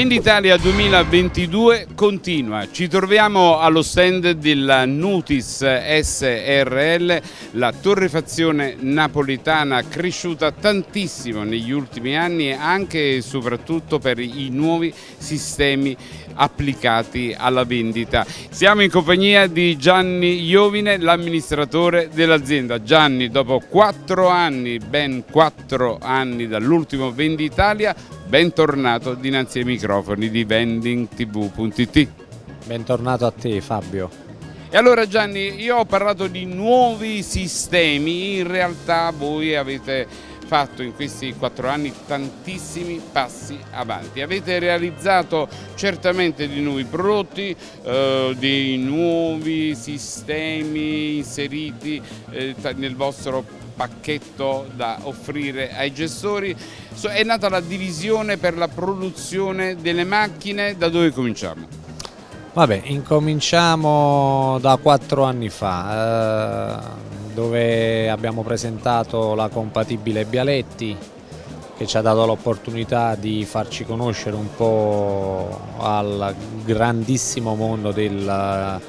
Venditalia 2022 continua, ci troviamo allo stand della Nutis SRL, la torrefazione napoletana cresciuta tantissimo negli ultimi anni anche e soprattutto per i nuovi sistemi applicati alla vendita. Siamo in compagnia di Gianni Iovine, l'amministratore dell'azienda. Gianni, dopo quattro anni, ben quattro anni dall'ultimo Venditalia, bentornato dinanzi ai microfoni di vendingtv.it. Bentornato a te Fabio. E allora Gianni, io ho parlato di nuovi sistemi, in realtà voi avete fatto in questi quattro anni tantissimi passi avanti. Avete realizzato certamente di nuovi prodotti, eh, dei nuovi sistemi inseriti eh, nel vostro pacchetto da offrire ai gestori. È nata la divisione per la produzione delle macchine, da dove cominciamo? Vabbè, incominciamo da quattro anni fa. Eh dove abbiamo presentato la compatibile Bialetti che ci ha dato l'opportunità di farci conoscere un po' al grandissimo mondo del,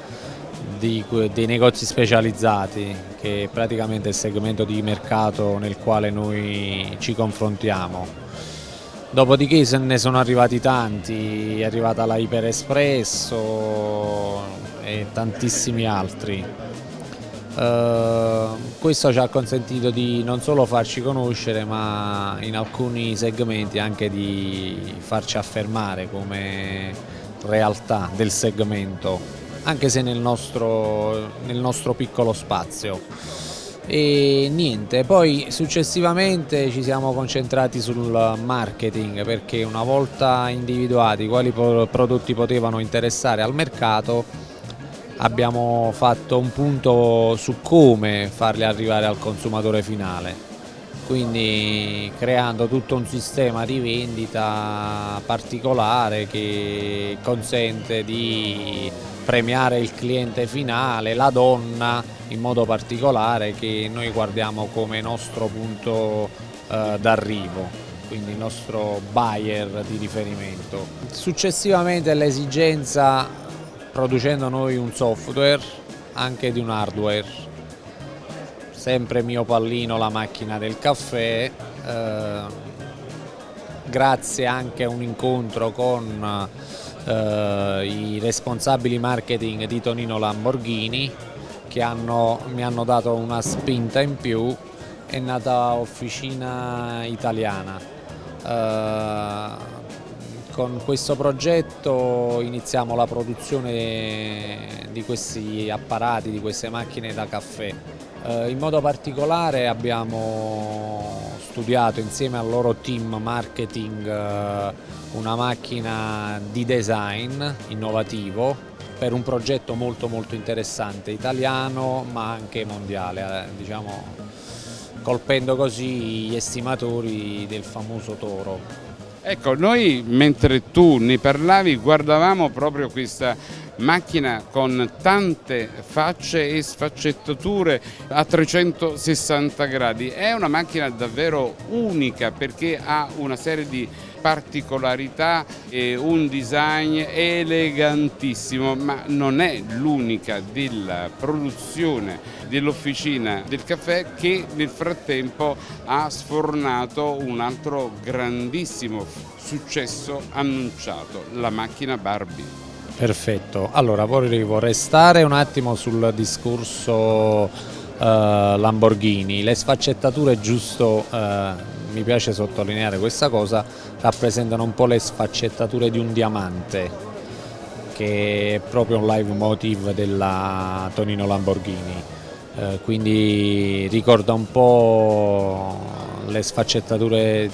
di, dei negozi specializzati che è praticamente il segmento di mercato nel quale noi ci confrontiamo. Dopodiché se ne sono arrivati tanti, è arrivata la Iper Espresso e tantissimi altri. Uh, questo ci ha consentito di non solo farci conoscere ma in alcuni segmenti anche di farci affermare come realtà del segmento anche se nel nostro, nel nostro piccolo spazio. E niente poi successivamente ci siamo concentrati sul marketing perché una volta individuati quali prodotti potevano interessare al mercato abbiamo fatto un punto su come farli arrivare al consumatore finale, quindi creando tutto un sistema di vendita particolare che consente di premiare il cliente finale, la donna in modo particolare che noi guardiamo come nostro punto eh, d'arrivo quindi il nostro buyer di riferimento. Successivamente l'esigenza producendo noi un software anche di un hardware sempre mio pallino la macchina del caffè eh, grazie anche a un incontro con eh, i responsabili marketing di Tonino Lamborghini che hanno, mi hanno dato una spinta in più è nata Officina Italiana eh, con questo progetto iniziamo la produzione di questi apparati, di queste macchine da caffè. Eh, in modo particolare abbiamo studiato insieme al loro team marketing eh, una macchina di design innovativo per un progetto molto molto interessante, italiano ma anche mondiale, eh, diciamo, colpendo così gli estimatori del famoso toro. Ecco, noi mentre tu ne parlavi guardavamo proprio questa macchina con tante facce e sfaccettature a 360 gradi. È una macchina davvero unica perché ha una serie di particolarità e un design elegantissimo, ma non è l'unica della produzione dell'officina del caffè che nel frattempo ha sfornato un altro grandissimo successo annunciato, la macchina Barbie. Perfetto, allora volevo restare un attimo sul discorso eh, Lamborghini, le sfaccettature giusto eh, mi piace sottolineare questa cosa, rappresentano un po' le sfaccettature di un diamante che è proprio un live motive della Tonino Lamborghini, eh, quindi ricorda un po' le sfaccettature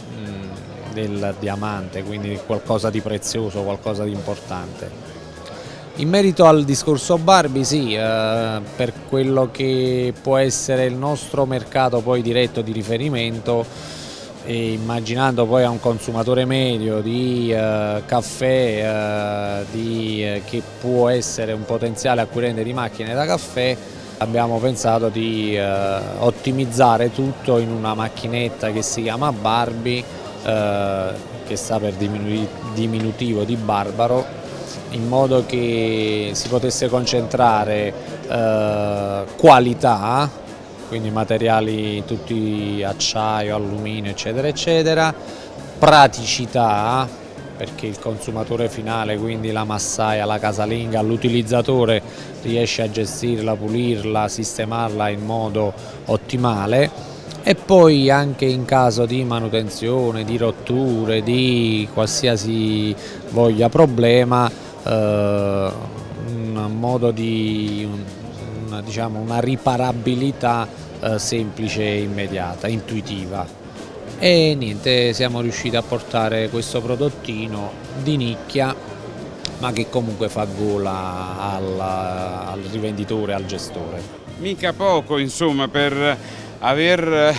del diamante, quindi qualcosa di prezioso, qualcosa di importante. In merito al discorso Barbie, sì, eh, per quello che può essere il nostro mercato poi diretto di riferimento, e immaginando poi a un consumatore medio di eh, caffè eh, di, eh, che può essere un potenziale acquirente di macchine da caffè abbiamo pensato di eh, ottimizzare tutto in una macchinetta che si chiama Barbie eh, che sta per diminutivo di barbaro, in modo che si potesse concentrare eh, qualità, quindi materiali tutti acciaio, alluminio eccetera eccetera, praticità perché il consumatore finale, quindi la massaia, la casalinga, l'utilizzatore riesce a gestirla, pulirla, sistemarla in modo ottimale. E poi anche in caso di manutenzione, di rotture, di qualsiasi voglia problema, eh, un modo di una, diciamo, una riparabilità eh, semplice e immediata, intuitiva e niente siamo riusciti a portare questo prodottino di nicchia ma che comunque fa gola al, al rivenditore, al gestore. Mica poco insomma per aver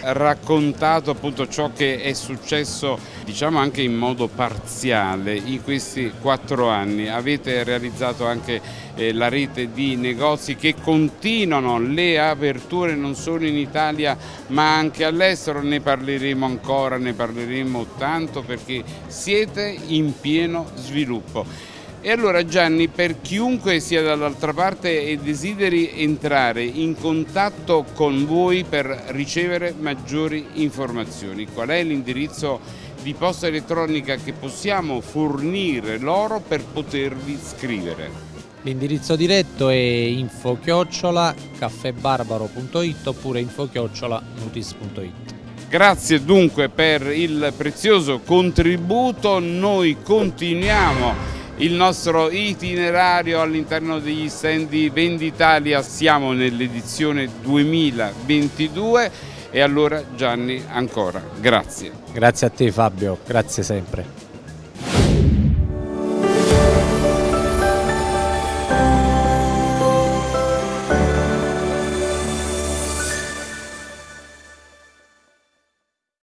raccontato appunto ciò che è successo diciamo anche in modo parziale in questi quattro anni. Avete realizzato anche eh, la rete di negozi che continuano le aperture non solo in Italia ma anche all'estero, ne parleremo ancora, ne parleremo tanto perché siete in pieno sviluppo. E allora Gianni, per chiunque sia dall'altra parte e desideri entrare in contatto con voi per ricevere maggiori informazioni, qual è l'indirizzo di posta elettronica che possiamo fornire loro per potervi scrivere? L'indirizzo diretto è info chiocciola caffebarbaro.it oppure info chiocciola nutis.it. Grazie dunque per il prezioso contributo, noi continuiamo il nostro itinerario all'interno degli stand di Venditalia, siamo nell'edizione 2022 e allora Gianni ancora grazie. Grazie a te Fabio, grazie sempre.